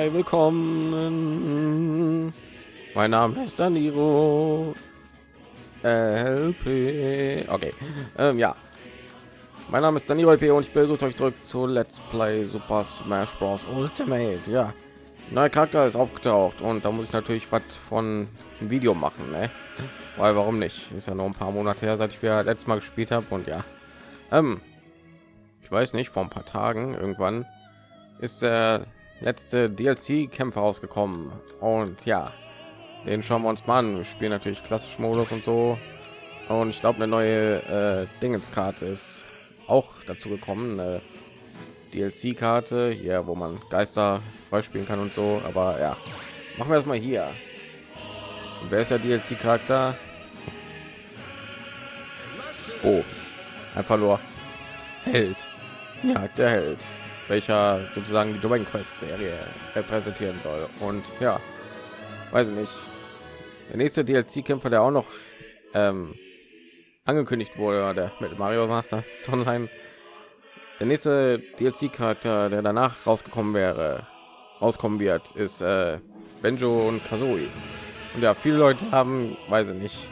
Hi, willkommen. Mein Name ist Daniro. LP. Okay. Ähm, ja. Mein Name ist Daniro LP und ich begrüße euch zurück zu Let's Play Super Smash Bros. Ultimate. Ja. Neuer Charakter ist aufgetaucht und da muss ich natürlich was von ein Video machen, ne? Weil warum nicht? Ist ja noch ein paar Monate her, seit ich wieder letztes Mal gespielt habe und ja. Ähm, ich weiß nicht, vor ein paar Tagen irgendwann ist der letzte DLC-Kämpfer rausgekommen und ja, den schauen wir uns mal an. Wir spielen natürlich klassisch Modus und so und ich glaube eine neue äh, Dingenskarte ist auch dazu gekommen. DLC-Karte hier, wo man Geister freispielen kann und so. Aber ja, machen wir es mal hier. Und wer ist der DLC-Charakter? Oh, einfach nur Held. Ja, der Held welcher sozusagen die Dragon Quest Serie repräsentieren soll. Und ja, weiß ich nicht. Der nächste DLC-Kämpfer, der auch noch ähm, angekündigt wurde, der mit Mario Master Online. Der nächste DLC-Charakter, der danach rausgekommen wäre, rauskommen wird, ist äh, Benjo und Kazooie. Und ja, viele Leute haben, weiß ich nicht,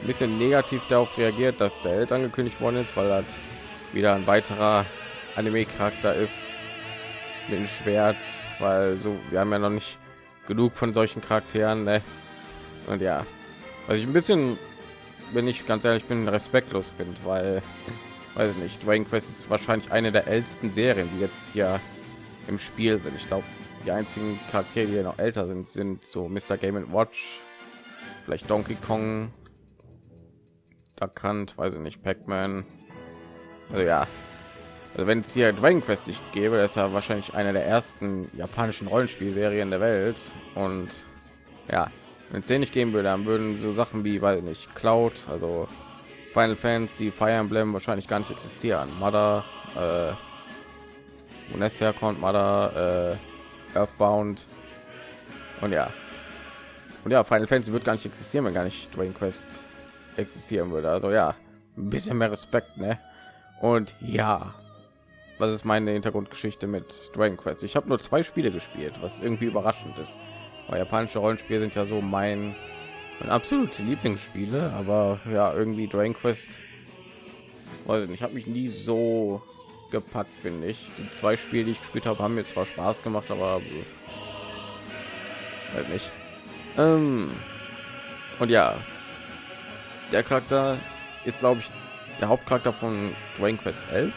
ein bisschen negativ darauf reagiert, dass der Held angekündigt worden ist, weil das wieder ein weiterer Anime-Charakter ist mit dem Schwert, weil so wir haben ja noch nicht genug von solchen Charakteren. Ne? Und ja, was ich ein bisschen, wenn ich ganz ehrlich bin, respektlos finde, weil weiß ich nicht, Dragon Quest ist wahrscheinlich eine der ältesten Serien, die jetzt hier im Spiel sind. Ich glaube, die einzigen Charaktere, die noch älter sind, sind so Mr. Game Watch, vielleicht Donkey Kong, Duck Hunt, weiß ich nicht, Pac-Man. Also ja, also wenn es hier Dragon Quest nicht gäbe, das ist ja wahrscheinlich eine der ersten japanischen Rollenspielserien der Welt. Und ja, wenn es den nicht geben würde, dann würden so Sachen wie, weil nicht Cloud, also Final Fantasy, Fire Emblem wahrscheinlich gar nicht existieren. Mother, äh, wo herkommt, Mother, äh, Earthbound und ja. Und ja, Final Fantasy wird gar nicht existieren, wenn gar nicht Dragon Quest existieren würde. Also ja, ein bisschen mehr Respekt, ne? Und ja, was ist meine Hintergrundgeschichte mit Dragon Quest? Ich habe nur zwei Spiele gespielt, was irgendwie überraschend ist. Weil japanische Rollenspiele sind ja so mein, mein absolute Lieblingsspiele, aber ja, irgendwie Dragon Quest, weiß ich nicht, habe mich nie so gepackt, finde ich. Die zwei Spiele, die ich gespielt habe, haben mir zwar Spaß gemacht, aber halt nicht. Ähm, und ja, der Charakter ist, glaube ich, der Hauptcharakter von Dragon Quest 11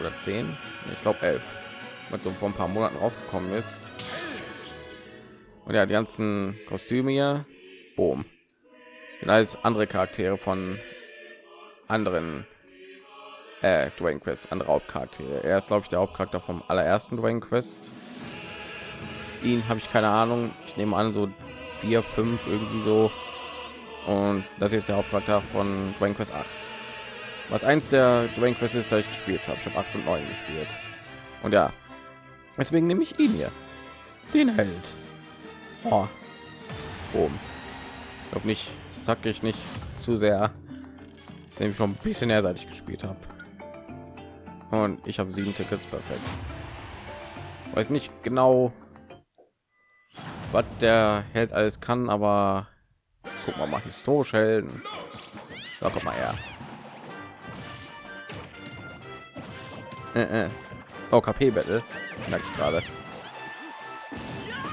oder 10 ich glaube 11 mit so vor ein paar monaten rausgekommen ist und ja die ganzen kostüme hier boom sind alles andere charaktere von anderen äh, Dragon Quest, andere Hauptcharaktere. Er ist, glaube ich, der Hauptcharakter vom allerersten Dragon Quest. Ihn habe ich keine Ahnung. Ich nehme an, so vier, fünf irgendwie so. Und das ist der Hauptcharakter von Dragon Quest 8 was eins der Dragon Quest ist, da ich gespielt habe. Ich habe 8 und 9 gespielt. Und ja, deswegen nehme ich ihn hier. Den Held. Oh. Boom. Ich glaube nicht, sag ich nicht zu sehr. Nehme schon ein bisschen mehr, seit ich gespielt habe. Und ich habe sieben Tickets perfekt. Weiß nicht genau, was der Held alles kann, aber guck mal mal historisch Helden. Ja, guck mal her. Äh, äh. Oh, KP Battle. Merke ich gerade.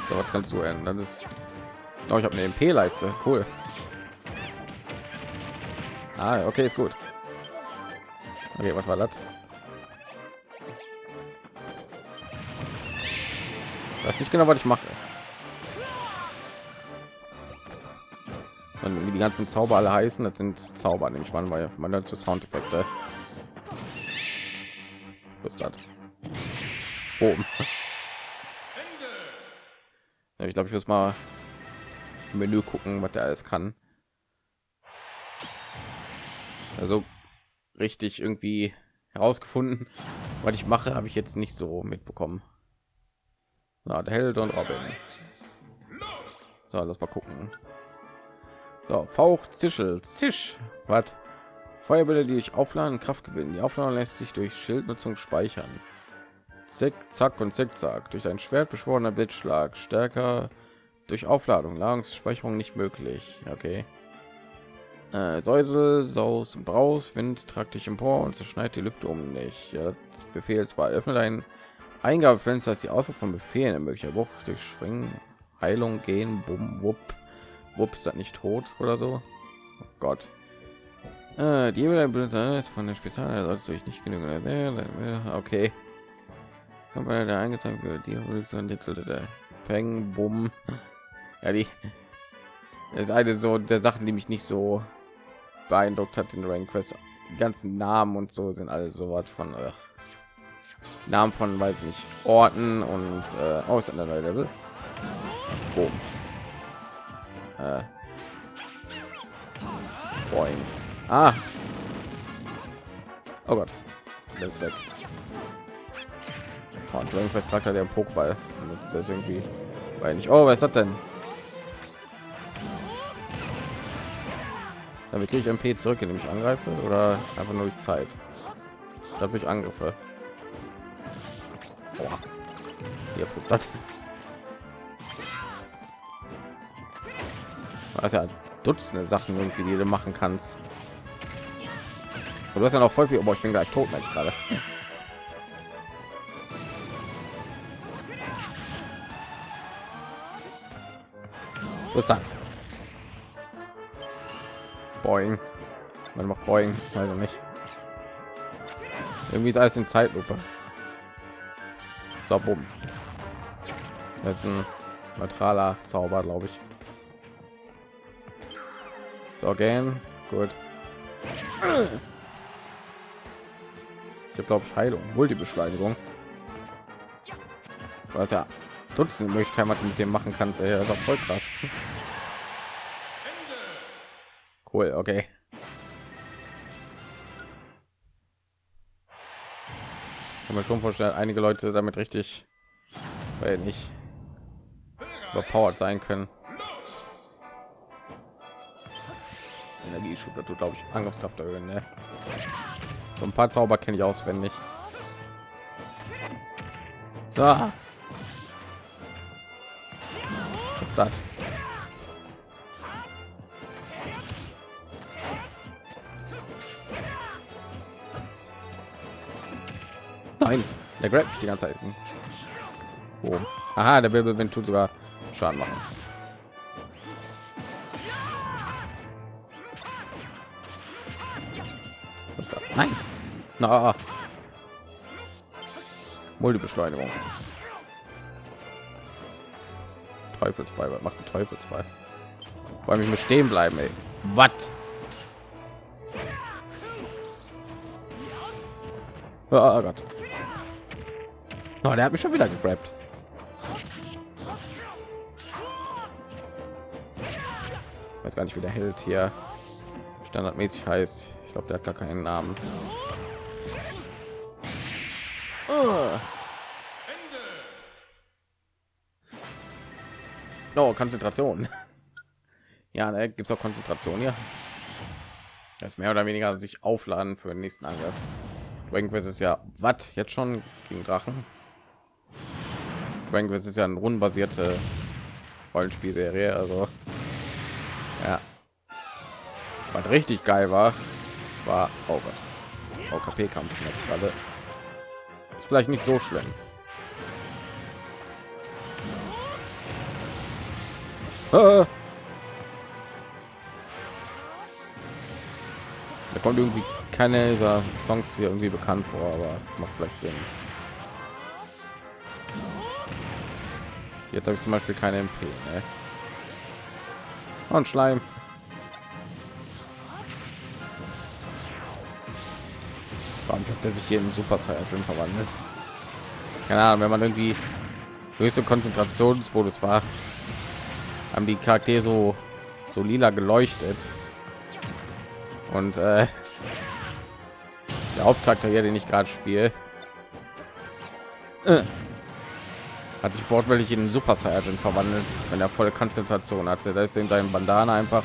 So, was kannst du ändern? Das ist. Oh, ich habe eine MP-Leiste. Cool. Ah, okay, ist gut. Okay, was war das? Das nicht genau, was ich mache. Und wie die ganzen Zauber alle heißen, das sind Zauber, nämlich man, weil man dazu Soundeffekte das? Oben. Ja, ich glaube, ich muss mal im Menü gucken, was der alles kann. Also richtig irgendwie herausgefunden, was ich mache, habe ich jetzt nicht so mitbekommen. Na, der Held und Robin. So, lass mal gucken. So, Fauch, Zischel, Zisch. Was? Feuerbälle, die ich aufladen, Kraft gewinnen. Die Aufladung lässt sich durch Schildnutzung speichern. Zick, zack und zickzack. Durch ein Schwert beschworener Blitzschlag. Stärker durch Aufladung. Ladungsspeicherung nicht möglich. Okay. Äh, Säusel, Saus, Braus, Wind tragt dich empor und zerschneidet die Lüfte um dich. Ja, Befehl zwar öffnet ein Eingabefenster, dass die Auswahl von Befehlen möglicher Bruch durch Springen, Heilung, Gehen, Bumm, Wupp, Wupp ist das nicht tot oder so. Oh Gott. Äh, die ist von der Spezial, sollst du dich nicht genügen. Okay. Kommt bei der eingezeigt wird, die Evolution der Peng, Bumm. Ja, die ist eine so der Sachen, die mich nicht so beeindruckt hat in Rank Quest. Die ganzen Namen und so sind alle so was von äh, Namen von weiß nicht Orten und äh, aus einer Level. Boom. Äh. Boing. Ah. Oh Gott. Das ist weg. Oh, und Dragon Quest Charakter der Pokéball. Nutzt das irgendwie. Weil nicht. Oh, was ist das denn? Damit kriege ich MP zurück, indem ich angreife oder einfach nur durch Zeit. Dadurch Angriffe. Boah. Hier das. Was ja Dutzende Sachen irgendwie, die du machen kannst. Und du hast ja noch voll viel, aber ich bin gleich tot, Mensch, gerade. Was dann? Boing. Man macht Boing, also nicht. Irgendwie ist alles in Zeitlupe. So, bumm. Das ist ein neutraler Zauber, glaube ich. So, gehen. Gut. Ich glaube ich, Heilung, Multibeschleunigung. Was ja Dutzende Möglichkeiten, was du mit dem machen kannst. Ey, das ist voll krass. Cool, okay. Kann man schon vorstellen, einige Leute damit richtig, weil nicht überpowered sein können. Energieschub, das tut glaube ich Angriffskraft erhöhen. Ne? So ein paar Zauber kenne ich auswendig. Ah. Was ist das? Nein, der Grab die ganze Zeit. Oh. Aha, der Wirbelwind tut sogar Schaden machen. Na. Multibeschleunigung. Teufelsball, was macht ein Teufelsball? Allem ich muss stehen bleiben, ey. Was? Oh Gott. Oh, der hat mich schon wieder gegrabt. Weiß gar nicht, wie der Held hier standardmäßig heißt. Ich glaube, der hat gar keinen Namen. Oh, Konzentration. Ja, ne, gibt es auch Konzentration hier. Das mehr oder weniger sich aufladen für den nächsten Angriff. Dragon Quest ist ja was jetzt schon gegen Drachen. Dragon Quest ist ja eine rundenbasierte Rollenspielserie, also ja. Was richtig geil war, war oh Gott, OKP-Kampf. Ist vielleicht nicht so schlimm. Ah. Da kommt irgendwie keine dieser Songs hier irgendwie bekannt vor, aber macht vielleicht Sinn. Jetzt habe ich zum Beispiel keine MP. Ne? Und Schleim. Warum hat der sich hier in Super Saiyan verwandelt? Keine Ahnung, wenn man irgendwie höchste Konzentrationsmodus war, haben die Charaktere so so lila geleuchtet und äh, der Hauptcharakter, den ich gerade spiele, äh, hat sich wortwörtlich in Super Saiyan verwandelt, wenn er volle Konzentration hatte. Da ist in seinem Bandana einfach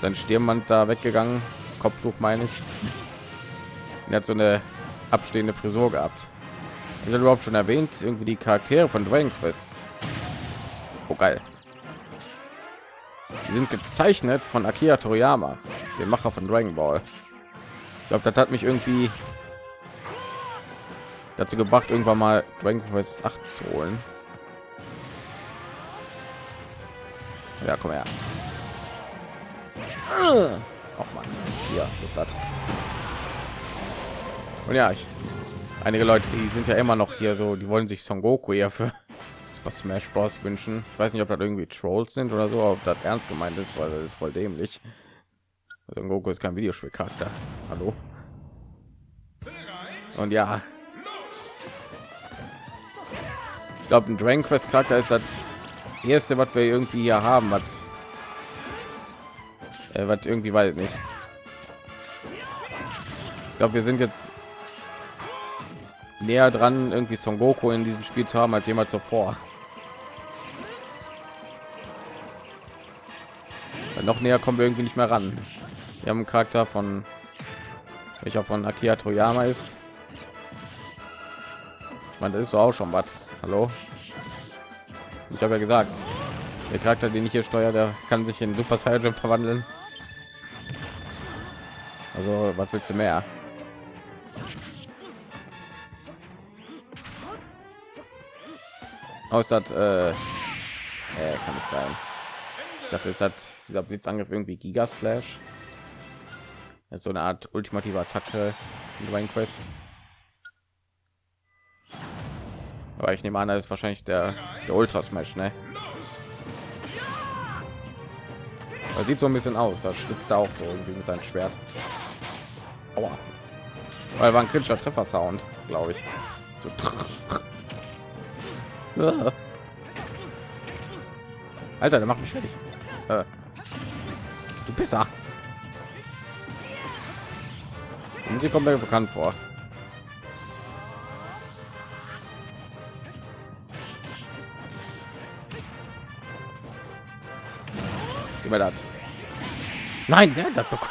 sein Stirnband da weggegangen, Kopftuch meine ich. Er hat so eine abstehende Frisur gehabt. ich überhaupt schon erwähnt? Irgendwie die charaktere von Dragon Quest. Oh, geil. Die sind gezeichnet von akira toriyama dem macher von dragon ball. Ich glaube das hat mich irgendwie dazu gebracht irgendwann mal dragon quest 8 zu holen. Ja komm her. Auch mal hier das und ja ich einige Leute, die sind ja immer noch hier so, die wollen sich Son Goku ja für Super Smash Bros. wünschen. Ich weiß nicht, ob das irgendwie Trolls sind oder so, ob das ernst gemeint ist, weil das ist voll dämlich. Son Goku ist kein Videospielcharakter. Hallo. Und ja, ich glaube, ein Dragon Quest Charakter ist das erste, was wir irgendwie hier haben, was, äh, was irgendwie weiß nicht. Ich glaube, wir sind jetzt näher dran, irgendwie Son Goku in diesem Spiel zu haben als jemals zuvor. Weil noch näher kommen wir irgendwie nicht mehr ran. Wir haben einen Charakter von welcher von Akira Toyama ist. Man, das ist so auch schon was. Hallo. Ich habe ja gesagt, der Charakter, den ich hier steuere, der kann sich in Super Saiyan verwandeln. Also, was willst du mehr? Aus das äh, äh, kann nicht sein. Dachte es hat dieser blitzangriff irgendwie giga slash das ist so eine art ultimative attacke in Dragon Quest aber ich nehme an das ist wahrscheinlich der der ultra smash ne? Das sieht so ein bisschen aus das schlitzt da auch so irgendwie mit seinem schwert. Aua. weil war ein kritischer treffer sound glaube ich. So Alter, der macht mich fertig. Äh, du Pisser. Und sie kommt mir bekannt vor. Gib das. Nein, der hat das bekommen.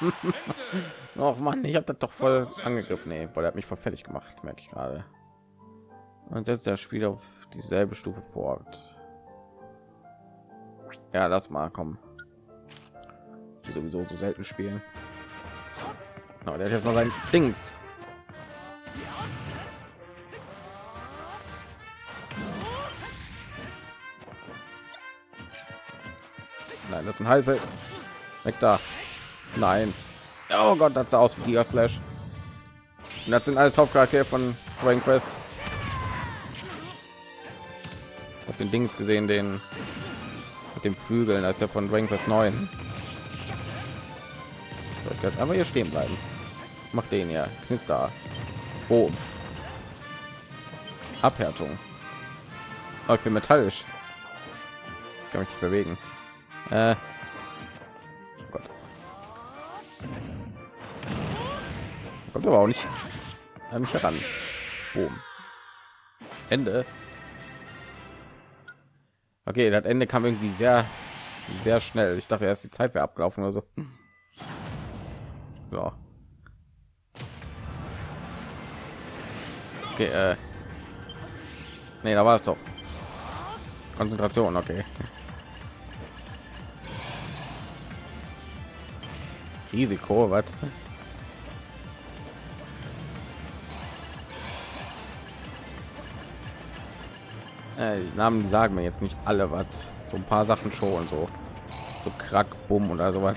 oh Mann, ich habe das doch voll angegriffen. Nee, weil er hat mich voll fertig gemacht, merke ich gerade. Und setzt das Spiel auf dieselbe Stufe fort. Ja, lass mal kommen. Die sowieso so selten spielen. Oh, der hat jetzt noch sein Dings. Nein, das ist ein Halbe. Weg da. Nein. Oh Gott, das sah aus wie Giga Slash. Und das sind alles Hauptcharaktere von Dragon Quest habe den Dings gesehen, den mit dem Flügeln, als er von Dragon Quest 9. So, jetzt einfach hier stehen bleiben. Macht den ja, Knister. Oh. Abhärtung. Oh, ich bin metallisch. Ich kann mich nicht bewegen. Äh. Oh Gott. Kommt aber auch nicht an mich heran. Boom. Ende. Okay, das Ende kam irgendwie sehr, sehr schnell. Ich dachte erst die Zeit wäre abgelaufen oder so. Ja. Okay, äh. Nee, da war es doch. Konzentration, okay. Risiko, was? Äh, Namen sagen mir jetzt nicht alle was. So ein paar Sachen schon so, so krack, bumm oder so was.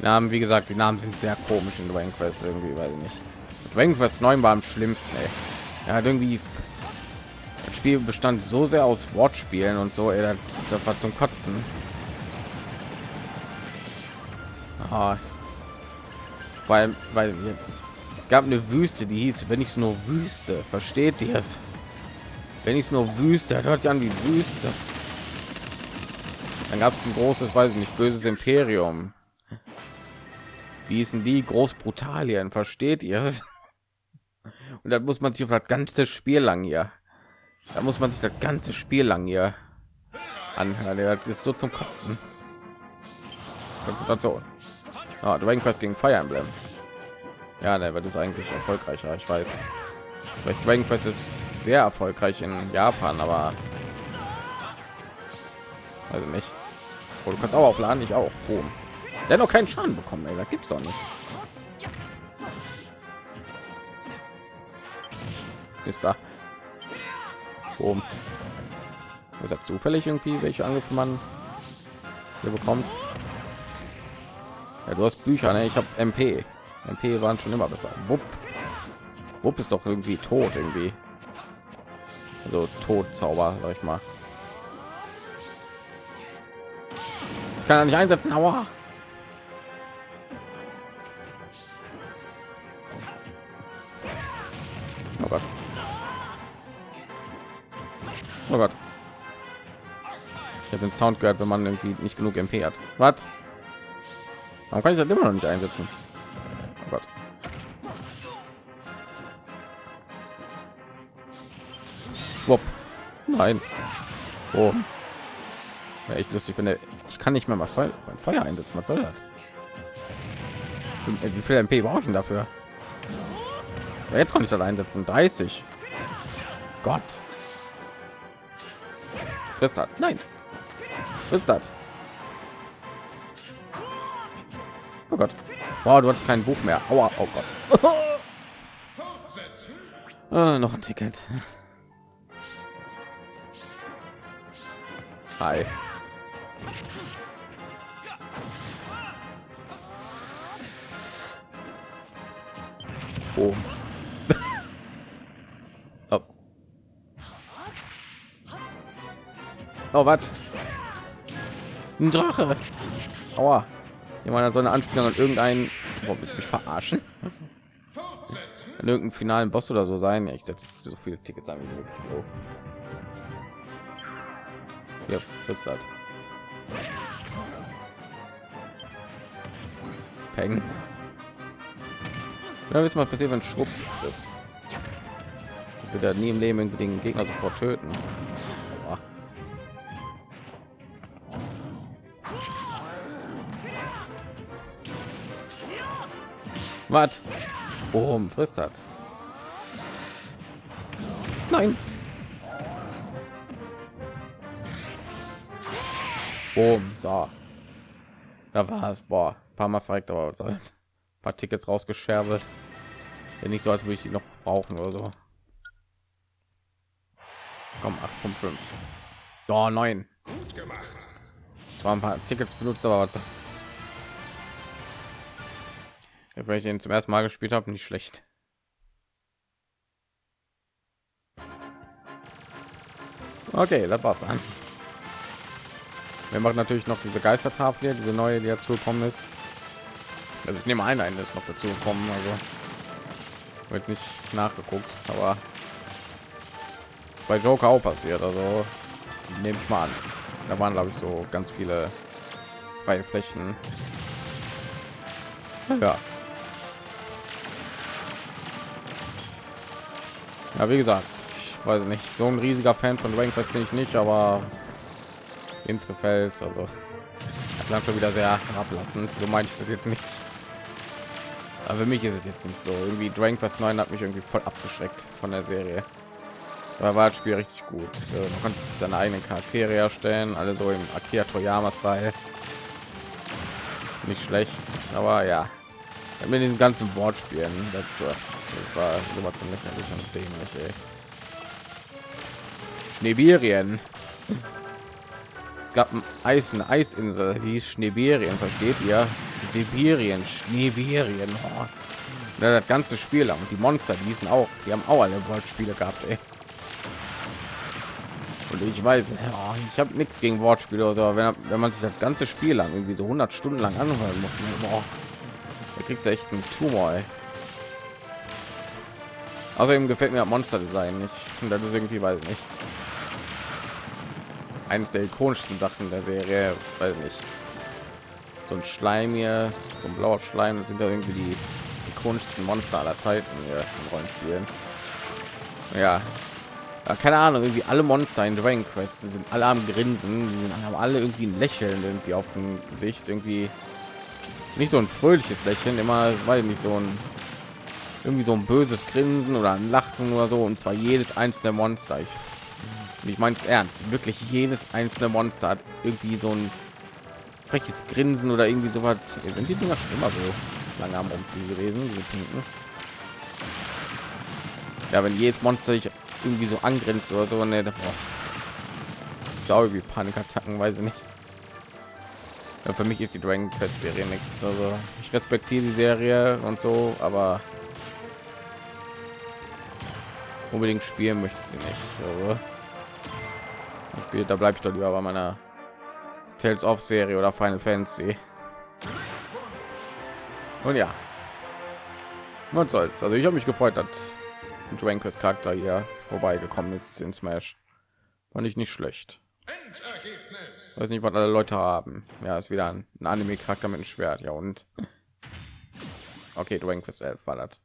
Namen, wie gesagt, die Namen sind sehr komisch in Dragon Quest irgendwie, weiß ich nicht. Dragon Quest 9 war am schlimmsten. Ey. Hat irgendwie das Spiel bestand so sehr aus Wortspielen und so, ey, das, das war zum Kotzen. Ah. Weil, weil es gab eine Wüste, die hieß, wenn ich es nur Wüste, versteht ihr es? Wenn ich es nur Wüste, hört sich an wie Wüste. Dann gab es ein großes, weiß ich nicht, böses Imperium. Wie hießen die Großbrutalien? Versteht ihr es? Und dann muss man sich auf das ganze Spiel lang hier. Da muss man sich das ganze Spiel lang hier anhören. Das ist so zum Kotzen. Konzentration. Ah, Dragon Quest gegen Fire Emblem. Ja, der wird es eigentlich erfolgreicher. Ich weiß. Vielleicht Dragon Quest ist sehr erfolgreich in Japan, aber also nicht. Oh, du kannst auch aufladen, ich auch. Boom. Der hat noch keinen Schaden bekommen, ey. Da gibt's doch nicht. Ist da. Boom. Ist das zufällig irgendwie, welche Angriffe man hier bekommt? Ja, du hast Bücher, ne? Ich habe MP. MP waren schon immer besser. Wupp. Wupp ist doch irgendwie tot irgendwie. Also Todzauber, sag ich mal. Ich kann er nicht einsetzen. Aua. Oh Gott. Oh Gott. Ich habe den Sound gehört, wenn man irgendwie nicht genug MP hat. Was? Warum kann ich das immer noch nicht einsetzen? Oh Gott. Nein. Oh. Ja, echt lustig, wenn ich kann nicht mehr mal Feuer, Feuer einsetzen. Was soll das? Wie viel MP brauche ich dafür? Ja, jetzt konnte ich das einsetzen. 30. Gott. Frisst das. Nein. Frisst das. Oh Gott. Wow, du hast kein Buch mehr. Aua, oh Gott. ah, noch ein Ticket. Hi. Oh. oh. Oh, was? Ein Drache. Aua. Jemand so eine Anspielung an irgendeinen. Oh, willst mich verarschen? An irgendeinen finalen Boss oder so sein. Ich setze so viele Tickets an wie möglich. Das? Peng. Ja, wissen was passiert, wenn Schrupp trifft. Ich will nie im Leben den Gegner sofort töten. Aua. Was? Boom, frisst hat. Nein. Boom, so. Da war es. Boah, ein paar Mal verreckt, aber soll's. Ein paar Tickets rausgescherbelt. Ja, nicht so, als würde ich die noch brauchen oder so. Komm, 8,5. Oh, 9. Gut gemacht. Zwar ein paar Tickets benutzt, aber was wenn ich den zum ersten Mal gespielt habe, nicht schlecht. Okay, das war's dann. Wir machen natürlich noch diese Geistertafel, diese neue, die dazu gekommen ist. Also ich nehme ein, eine ist noch dazu gekommen, also wird nicht nachgeguckt, aber bei Joker auch passiert, also nehme ich mal an. Da waren glaube ich so ganz viele freie Flächen. Ja. Ja, wie gesagt, ich weiß nicht, so ein riesiger Fan von Dragon Quest bin ich nicht, aber ins gefällt also dann schon wieder sehr ablassend so meine ich das jetzt nicht. Aber für mich ist es jetzt nicht so. Irgendwie Dragon Quest 9 hat mich irgendwie voll abgeschreckt von der Serie. Da war das Spiel richtig gut. Man konnte seine eigenen Charaktere erstellen alle so im Akira Toyama Style nicht schlecht aber ja. Mit diesen ganzen Wortspielen das war sowas von lächerlich und dämlich ey. Gab ein Eis, eine Eisinsel, die Schneeberien, versteht ihr? Sibirien, Schneeberien. Oh. Ja, das ganze Spiel lang. Und die Monster, die hießen auch, die haben auch alle Wortspiele gehabt, ey. Und ich weiß, oh, ich habe nichts gegen Wortspiele, oder wenn, wenn man sich das ganze Spiel lang irgendwie so 100 Stunden lang anhören muss, ne, boah, da kriegst du echt einen Tumor. Ey. Außerdem gefällt mir Monster Design nicht. Und das ist irgendwie, weiß ich nicht eines der ikonischsten Sachen der Serie, weil nicht so ein Schleim hier, so ein blauer Schleim, das sind ja irgendwie die ikonischsten Monster aller Zeiten hier in Rollenspielen. Ja, ja, keine Ahnung, irgendwie alle Monster in Dragon Quest sind alle am Grinsen, die haben alle irgendwie ein Lächeln irgendwie auf dem Gesicht, irgendwie nicht so ein fröhliches Lächeln, immer weil nicht so ein irgendwie so ein böses Grinsen oder ein Lachen oder so und zwar jedes einzelne Monster. Ich, ich meine es ernst, wirklich jedes einzelne Monster hat irgendwie so ein freches Grinsen oder irgendwie sowas. Sind die Dinger schon immer so lange am Umfliegen gewesen, diese? Ja, wenn jedes Monster sich irgendwie so angrenzt oder so, ne, wie Panikattacken, weiß ich nicht. Ja, für mich ist die Dragon Quest Serie nichts. Also ich respektiere die Serie und so, aber unbedingt spielen möchte sie nicht. Also, spielt, da bleibe ich doch lieber bei meiner Tales of Serie oder Final Fantasy. Und ja, was soll's. Also ich habe mich gefreut, dass Quest Charakter hier vorbeigekommen ist in Smash. Fand ich nicht schlecht. Weiß nicht, was alle Leute haben. Ja, ist wieder ein, ein Anime-Charakter mit einem Schwert. Ja und okay, Quest 11 war das.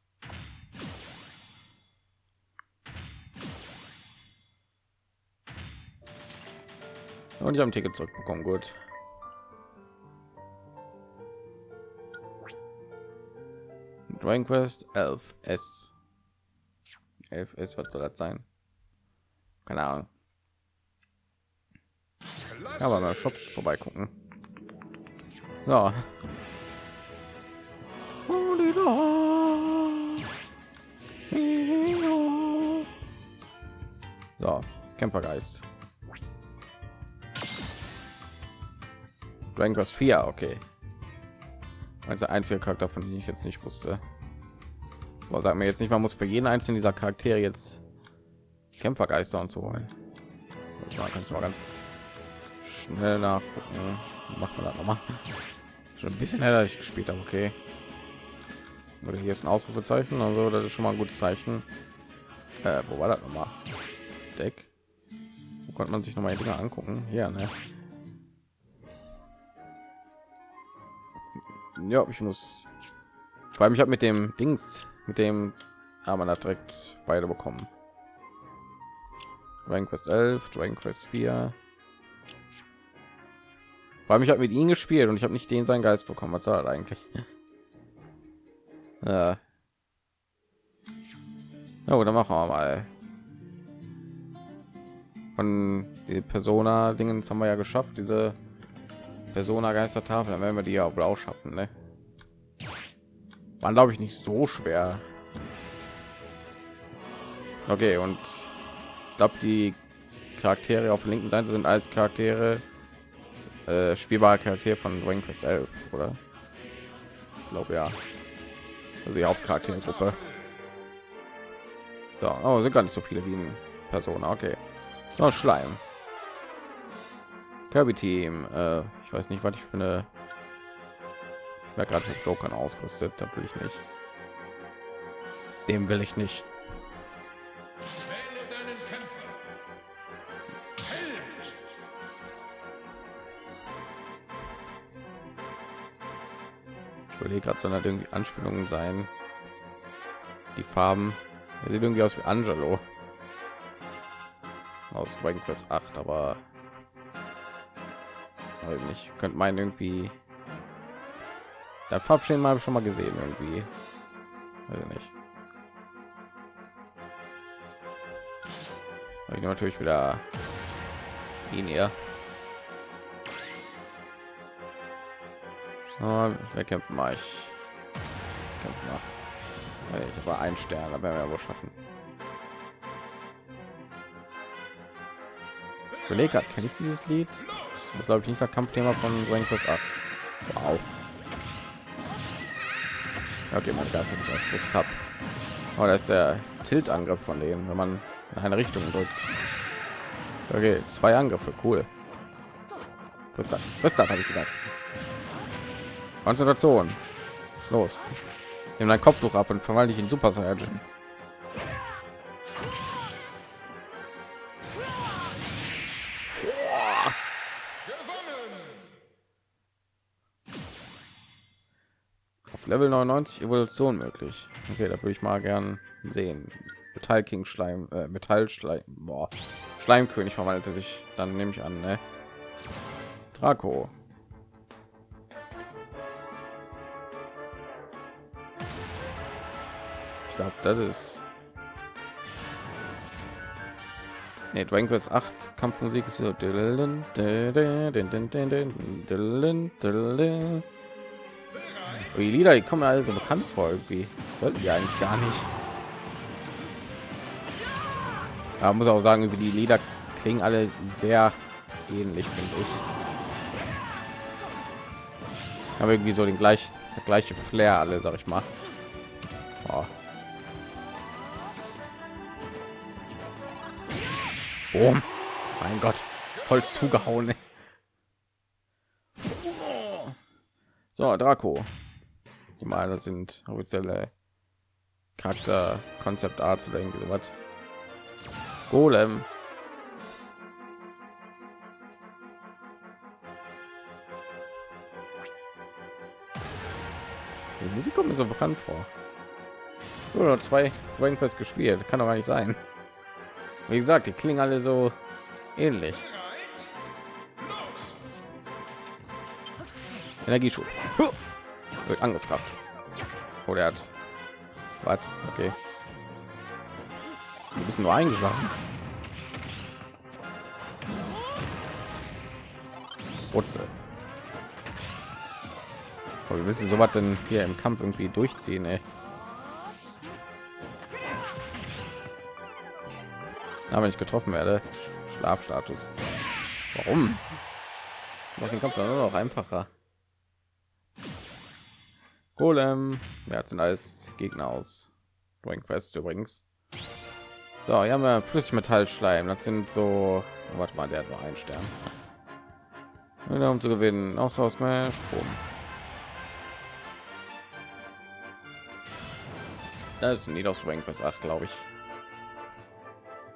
Und ich habe ein Ticket zurückbekommen. Gut. Dragon Quest 11 S. 11 S, was soll das sein? Keine Ahnung. Aber mal Shop vorbeigucken. Ja. So, Kämpfergeist. Dragon Quest 4, okay. Als der einzige Charakter, von dem ich jetzt nicht wusste. Aber sag mir jetzt nicht, man muss für jeden einzelnen dieser Charaktere jetzt Kämpfergeister und so holen. Kannst du mal ganz schnell nachgucken. Macht man das noch mal. Schon ein bisschen heller ich gespielt habe, okay. Oder hier ist ein Ausrufezeichen, also das ist schon mal ein gutes Zeichen. Äh, wo war das noch mal? Deck. Wo konnte man sich noch mal die Dinge angucken? Hier, ne? Ja, ich muss. Vor allem, ich habe mit dem Dings, mit dem, haben wir direkt beide bekommen. Dragon Quest 11, Dragon Quest 4. Weil ich habe mit ihm gespielt und ich habe nicht den seinen Geist bekommen. Was soll eigentlich? ja. Ja, dann machen wir mal. Von die Persona Dingen haben wir ja geschafft. Diese Persona Geistertafel, dann werden wir die ja auch schaffen. Ne? War glaube ich nicht so schwer. Okay, und ich glaube die Charaktere auf der linken Seite sind als Charaktere äh, spielbare Charakter von Dragon Quest 11, oder? Ich glaube ja. Also die Hauptcharaktergruppe. So, oh, sind gar nicht so viele wie in Persona. Okay. So, Schleim. Kirby Team. Äh, weiß nicht, was ich für eine. Ich gerade mit Joker ausgerüstet. Da will ich nicht. Dem will ich nicht. überlege gerade, sondern irgendwie Anspielungen sein. Die Farben er sieht irgendwie aus wie Angelo aus Dragon Quest 8, aber nicht könnte meinen irgendwie das Farbschema ich schon mal gesehen irgendwie also nicht ich natürlich wieder eher Oh, wir kämpfen mal. Ich mal. Ich war ein Stern, aber wir wohl schaffen. Kollege, kenne ich dieses Lied? Das glaube ich nicht das Kampfthema von Dragon Quest 8. Wow. Okay, mein Geist ich ausgerüstet. Oh, da ist der Tilt-Angriff von denen, wenn man in eine Richtung drückt. Okay, zwei Angriffe, cool. Das? Das habe ich gesagt? Konzentration. Los. Nimm dein Kopftuch ab und verwandle dich in Super Saiyan. Level 99 Evolution möglich. Okay, da würde ich mal gern sehen. Metall King Schleim, äh, Metall Schleim, boah. Schleimkönig verwandelte sich. Dann nehme ich an, ne? Draco. Ich glaube, das ist Nee, Dragon Quest 8 Kampfmusik ist so. Die Lieder, die kommen alle so bekannt vor irgendwie. Sollten die eigentlich gar nicht. Da muss auch sagen, wie die Lieder klingen alle sehr ähnlich, finde ich. Haben irgendwie so den gleich der gleiche Flair alle, sag ich mal. Oh. Oh, mein Gott, voll zugehauen. Ey. So, Draco. Die Maler sind offizielle Charakter, Konzept Art oder irgendwie sowas. Golem. Die Musik kommt mir so bekannt vor. Nur zwei Dragon Quest gespielt, kann doch gar nicht sein. Wie gesagt, die klingen alle so ähnlich. Energieschub. Wird Angriffskraft. Oh, der hat. Was? Okay. Du bist nur eingeschlafen. Wurzel. Aber wie willst du sowas denn hier im Kampf irgendwie durchziehen, ey? Na, wenn ich getroffen werde, Schlafstatus. Warum? Macht den Kampf dann nur noch einfacher. Golem, ja, sind alles Gegner aus Dragon Quest übrigens. So, hier haben wir Flüssigmetallschleim. Das sind so, oh, warte mal, der hat nur einen Stern. um zu gewinnen, aus Smash, Boom. Das ist ein aus Dragon Quest 8, glaube ich.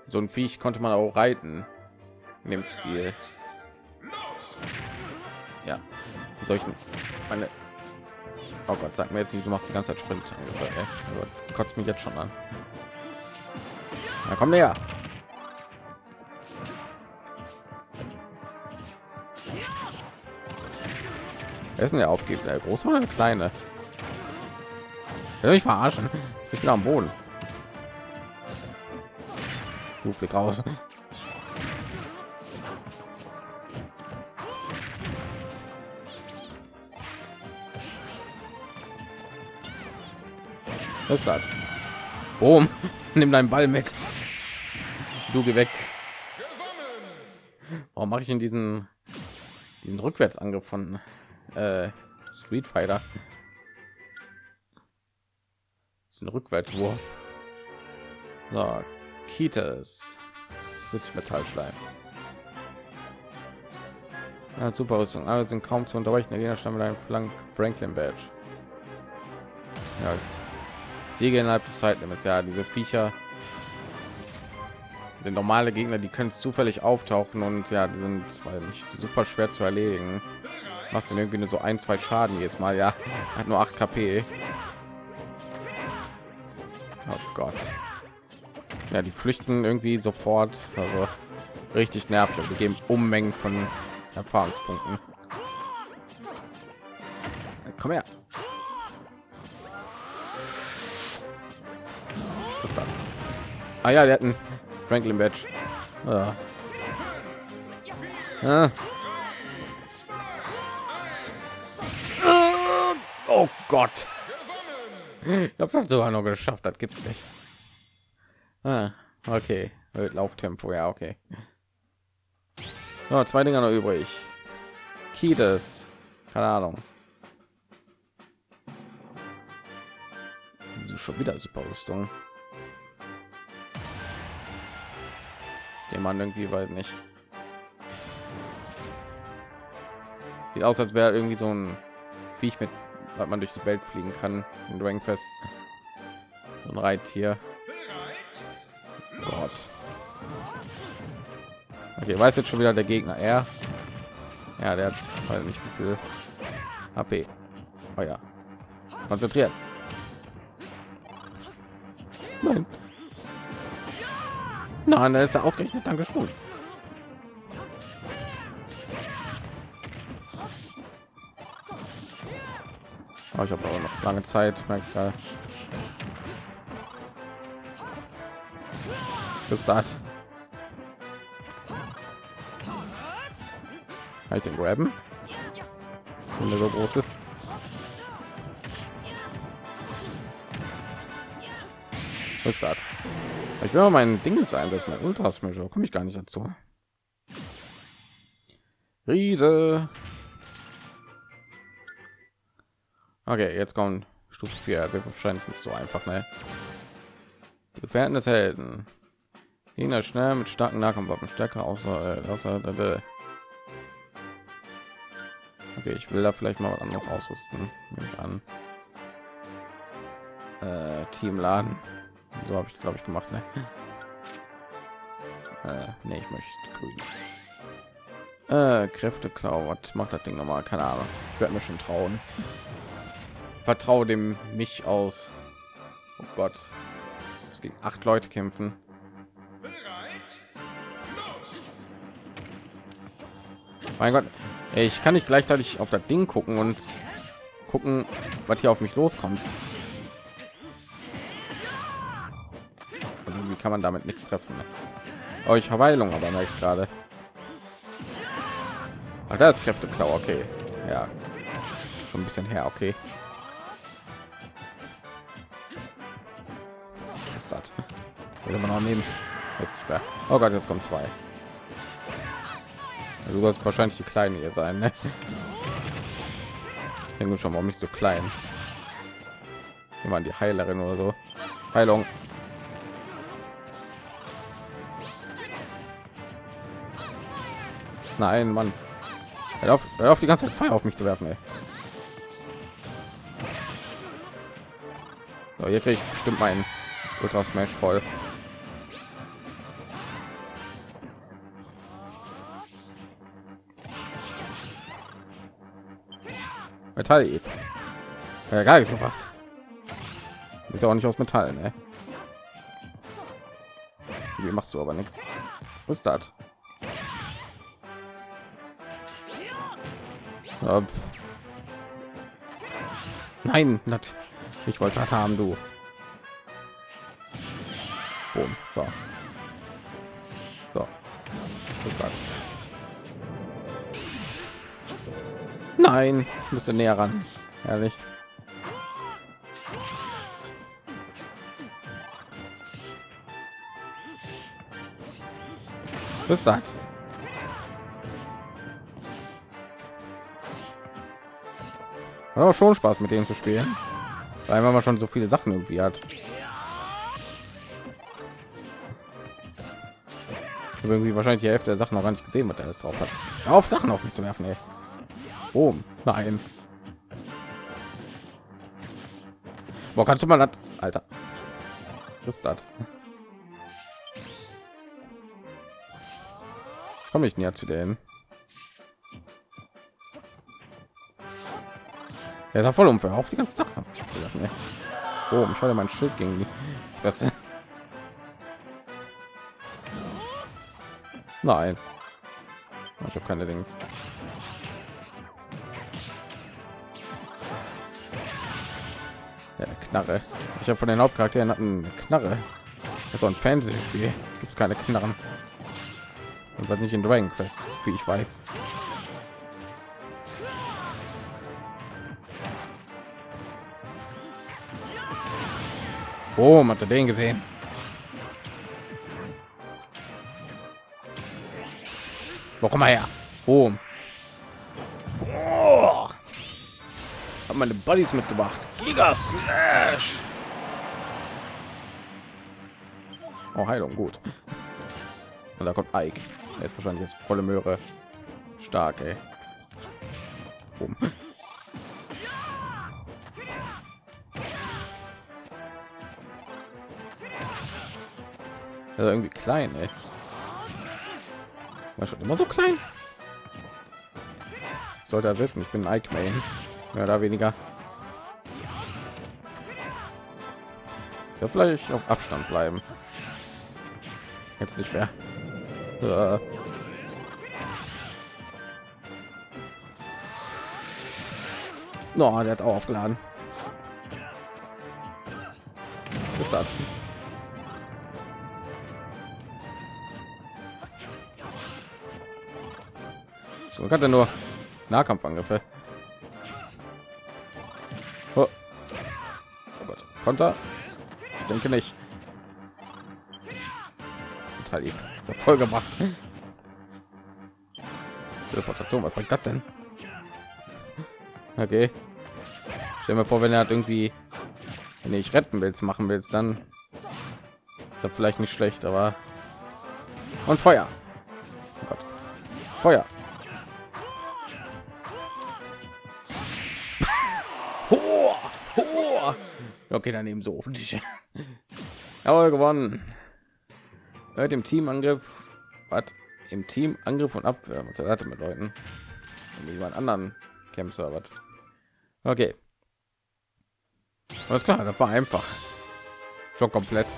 So ein Viech konnte man auch reiten in dem Spiel. Ja, solchen meine Oh Gott, sag mir jetzt nicht, du machst die ganze Zeit Sprint. Also, kotzt mich jetzt schon an. Na komm näher. Wer ist denn der Aufgeber? Der große oder der kleine? Will mich verarschen? Ich bin am Boden. Du flieg raus. Was ist das? Boom. Nimm deinen Ball mit. Du geh weg. Warum mache ich in diesen diesen Rückwärtsangriff von äh, Street Fighter? Das ist ein Rückwärtswurf. So, Kitas. Metallschleim. Ja, super Rüstung. Alle sind kaum zu unterbrechen. Der Gegner mit einem Flank Franklin Badge. Ja, jetzt Siege innerhalb des Zeitlimits. Ja, diese Viecher, die normale Gegner, die können zufällig auftauchen und ja, die sind weil nicht super schwer zu erledigen. Machst du irgendwie nur so ein, zwei Schaden jetzt mal. Ja, hat nur 8 KP. Oh Gott. Ja, die flüchten irgendwie sofort. Also richtig nervig. Wir geben Unmengen von Erfahrungspunkten. Komm her. Ah ja, der hat einen Franklin Badge. Ja. Ja. Oh Gott. Ich habe das sogar noch geschafft. Das gibt's nicht. Ah, okay. Lauftempo, ja, okay. So, zwei Dinger noch übrig. Kides. Keine Ahnung. Schon wieder super Rüstung. Den man irgendwie weil nicht. Sieht aus als wäre irgendwie so ein Viech mit weil man durch die Welt fliegen kann. In Dragon Quest so ein Reittier. Gott. Okay weiß jetzt schon wieder der Gegner. Er? Ja der hat halt nicht viel HP oh ja. Konzentriert. Nein Nein, da ist er ausgerechnet dann geschwunden. Oh, ah, ich habe aber noch lange Zeit, merkt. Bis das. Kann ich den graben? Wenn der so groß ist. Was ist das? Ich will mal mein Ding jetzt einsetzen, mein Ultra Smash, komme ich gar nicht dazu. Riese. Okay, jetzt kommen Stufe 4. Wird wahrscheinlich nicht so einfach, ne? Gefährten des Helden. Gegner schnell mit starken Nahkampfwaffen stärker außer, äh, außer äh, Okay, ich will da vielleicht mal was anderes ausrüsten. Nehme ich an. Äh, Teamladen. So habe ich glaube ich gemacht, ne? Äh, nee, ich möchte grün. Äh, Kräfte Klau, was macht das Ding nochmal? Keine Ahnung. Ich werde mir schon trauen. Vertraue dem mich aus. Oh Gott. Es gegen acht Leute kämpfen. Mein Gott, ich kann nicht gleichzeitig auf das Ding gucken und gucken, was hier auf mich loskommt. Kann man damit nichts treffen? Ne? Oh, ich Verweilung, aber ich gerade. Ach, da ist Kräfteklau, okay. Ja, schon ein bisschen her, okay. Was noch nehmen? Jetzt nicht mehr. Oh Gott, jetzt kommen zwei. Du sollst wahrscheinlich die kleine hier sein, ne? Denke schon, warum nicht so klein? Waren die Heilerin oder so. Heilung. Nein, Mann. Hör auf, hör auf die ganze Zeit Feuer auf mich zu werfen, ey. So, hier kriege ich bestimmt meinen Ultra Smash voll. Metall. Ja, gar nichts gemacht. Ist ja auch nicht aus Metall, ne? Wie machst du aber nichts? Was ist das? Ja, Nein, nicht. ich wollte das haben, du. Boom. So. So. Nein, ich müsste näher ran. Ehrlich. Was ist das? Aber schon Spaß mit denen zu spielen, weil man schon so viele Sachen irgendwie hat. irgendwie wahrscheinlich die Hälfte der Sachen noch gar nicht gesehen, was er alles drauf hat. Auf Sachen auf mich zu werfen, ey. Oh, nein. Wo kannst du mal das, Alter? Was ist das? Komme ich näher zu denen? Er ist voll umfällig auf die ganze Sache. Oh, ich hatte mein Schild gegen die. Nein. Ich habe keine Dinge. Ja, Knarre. Ich habe von den Hauptcharakteren hatten Knarre. Das ist so ein Fantasy-Spiel. Gibt es keine Knarren. Und was nicht in Dragon Quest, wie ich weiß. Oh, hat er den gesehen? Mal her? Oh. oh. Hab meine Buddies mitgebracht. Giga Slash. Oh, Heilung, gut. Und da kommt Ike. Er ist wahrscheinlich jetzt volle Möhre. Stark, ey. Boom. Also irgendwie klein, ey. War schon immer so klein. Sollte er wissen, ich bin Ike Main. Mehr oder weniger. Ja, vielleicht auf Abstand bleiben. Jetzt nicht mehr. Äh. No, der hat auch aufgeladen. So hat er nur Nahkampfangriffe. Oh. oh Gott. Konter? Ich denke nicht. Total lieb. Voll gemacht. Teleportation, was bringt das denn? Okay. Stell mir vor, wenn er hat irgendwie, wenn ich retten willst, machen willst, dann ist das vielleicht nicht schlecht, aber und Feuer. Oh. Feuer. Okay, dann eben so. Jawohl, gewonnen. Hört im Teamangriff. Was? Im Team Angriff und Abwehr. Was hatte mit Leuten? Und jemand anderen Kämpfer. Was? Okay. Alles klar, das war einfach. Schon komplett.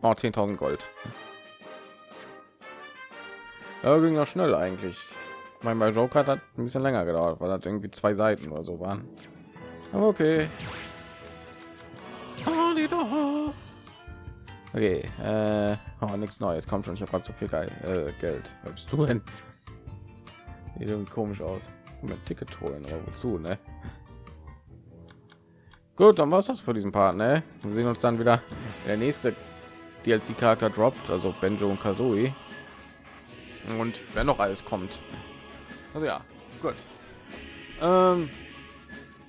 Oh, 10.000 Gold. Ja, ging ja schnell eigentlich. Mein bei Joker hat ein bisschen länger gedauert, weil das irgendwie zwei Seiten oder so waren. Aber okay. Okay, äh, oh, nichts Neues kommt schon. Ich habe gerade so viel geil, äh, Geld. Was bist du denn? Sieht irgendwie komisch aus. Mit Ticket holen oder wozu, ne? Gut, dann war es das für diesen Part, ne? Wir sehen uns dann wieder. Der nächste DLC-Charakter droppt, also Benjo und Kazooie. Und wer noch alles kommt. Also ja, gut. Ähm,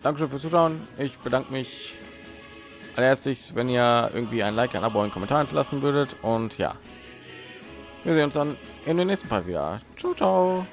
Dankeschön fürs Zuschauen. Ich bedanke mich herzlich, wenn ihr irgendwie ein Like, ein Abo, einen Kommentar hinterlassen würdet. Und ja, wir sehen uns dann in den nächsten Part wieder. Ciao, ciao.